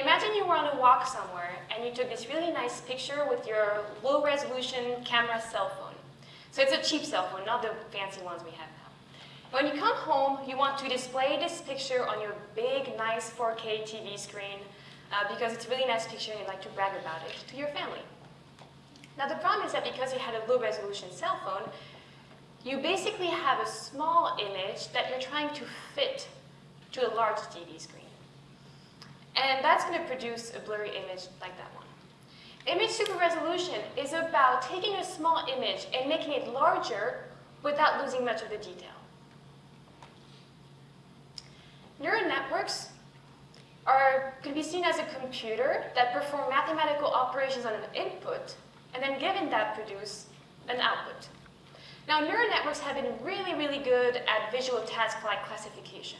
Imagine you were on a walk somewhere and you took this really nice picture with your low-resolution camera cell phone. So it's a cheap cell phone, not the fancy ones we have now. When you come home, you want to display this picture on your big, nice 4K TV screen uh, because it's a really nice picture and you'd like to brag about it to your family. Now the problem is that because you had a low-resolution cell phone, you basically have a small image that you're trying to fit to a large TV screen. And that's going to produce a blurry image like that one. Image super resolution is about taking a small image and making it larger without losing much of the detail. Neural networks are can be seen as a computer that perform mathematical operations on an input and then given that produce an output. Now neural networks have been really, really good at visual tasks like classification.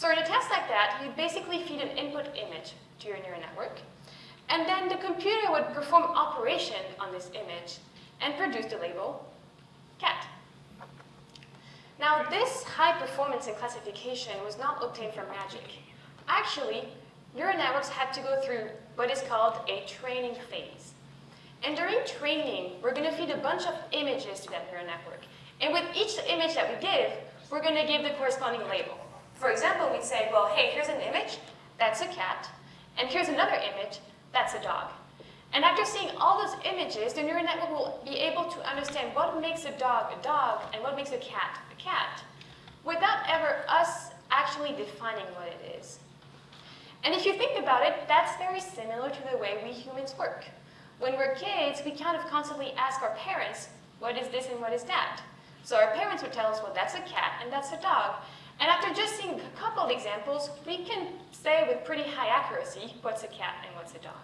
So in a test like that, you'd basically feed an input image to your neural network, and then the computer would perform operation on this image and produce the label cat. Now this high performance in classification was not obtained from magic. Actually, neural networks had to go through what is called a training phase. And during training, we're going to feed a bunch of images to that neural network. And with each image that we give, we're going to give the corresponding label. For example, we'd say, well, hey, here's an image, that's a cat, and here's another image, that's a dog. And after seeing all those images, the neural network will be able to understand what makes a dog a dog and what makes a cat a cat, without ever us actually defining what it is. And if you think about it, that's very similar to the way we humans work. When we're kids, we kind of constantly ask our parents, what is this and what is that? So our parents would tell us, well, that's a cat and that's a dog. And after just seeing a couple of examples, we can say with pretty high accuracy what's a cat and what's a dog.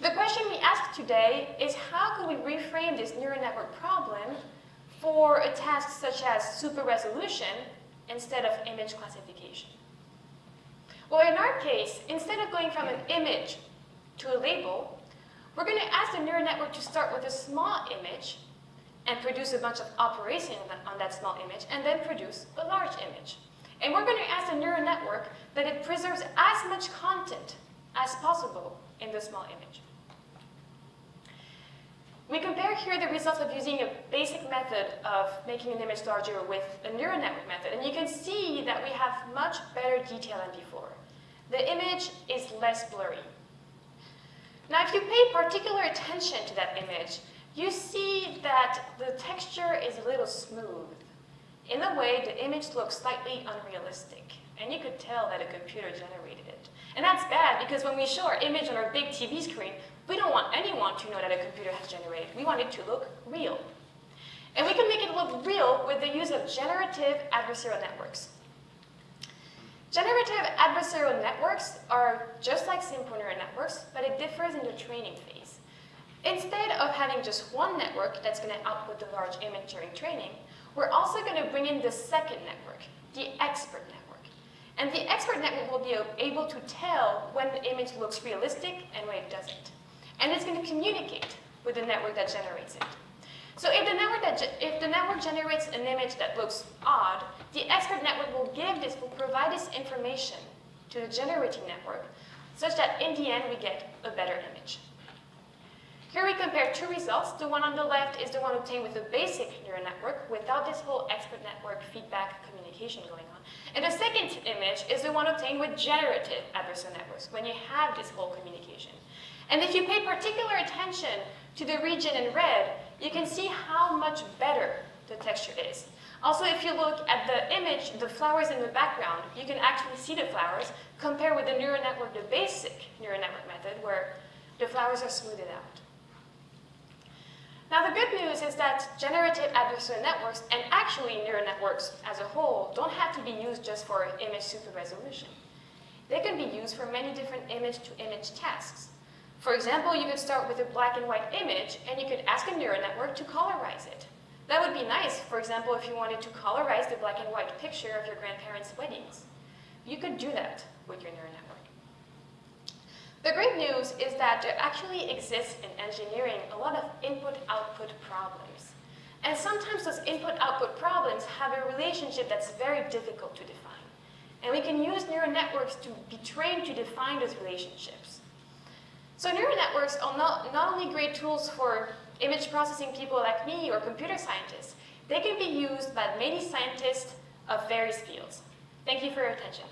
The question we ask today is how can we reframe this neural network problem for a task such as super resolution instead of image classification? Well, in our case, instead of going from an image to a label, we're going to ask the neural network to start with a small image and produce a bunch of operations on that small image, and then produce a large image. And we're going to ask the neural network that it preserves as much content as possible in the small image. We compare here the results of using a basic method of making an image larger with a neural network method, and you can see that we have much better detail than before. The image is less blurry. Now, if you pay particular attention to that image, you see that the texture is a little smooth. In a way, the image looks slightly unrealistic, and you could tell that a computer generated it. And that's bad because when we show our image on our big TV screen, we don't want anyone to know that a computer has generated. It. We want it to look real. And we can make it look real with the use of generative adversarial networks. Generative adversarial networks are just like simple neural networks, but it differs in the training phase. Instead of having just one network that's going to output the large image during training, we're also going to bring in the second network, the expert network. And the expert network will be able to tell when the image looks realistic and when it doesn't. And it's going to communicate with the network that generates it. So if the network that if the network generates an image that looks odd, the expert network will give this, will provide this information to the generating network, such that in the end we get a better image. Here we compare two results. The one on the left is the one obtained with a basic neural network without this whole expert network feedback communication going on. And the second image is the one obtained with generative adversarial networks, when you have this whole communication. And if you pay particular attention to the region in red, you can see how much better the texture is. Also, if you look at the image, the flowers in the background, you can actually see the flowers compared with the neural network, the basic neural network method, where the flowers are smoothed out. Now the good news is that generative adversarial networks and actually neural networks as a whole don't have to be used just for image super resolution. They can be used for many different image-to-image -image tasks. For example, you could start with a black and white image and you could ask a neural network to colorize it. That would be nice, for example, if you wanted to colorize the black and white picture of your grandparents' weddings. You could do that with your neural network. The great news is that there actually exists in engineering a lot of input-output problems. And sometimes those input-output problems have a relationship that's very difficult to define. And we can use neural networks to be trained to define those relationships. So neural networks are not, not only great tools for image processing people like me or computer scientists, they can be used by many scientists of various fields. Thank you for your attention.